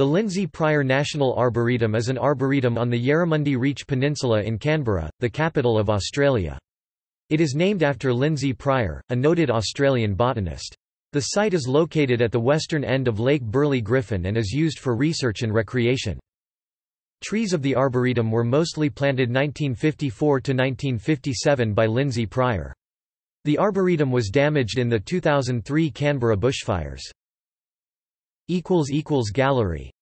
The Lindsay Pryor National Arboretum is an arboretum on the Yarramundi Reach Peninsula in Canberra, the capital of Australia. It is named after Lindsay Pryor, a noted Australian botanist. The site is located at the western end of Lake Burley Griffin and is used for research and recreation. Trees of the Arboretum were mostly planted 1954 to 1957 by Lindsay Pryor. The Arboretum was damaged in the 2003 Canberra bushfires. Gallery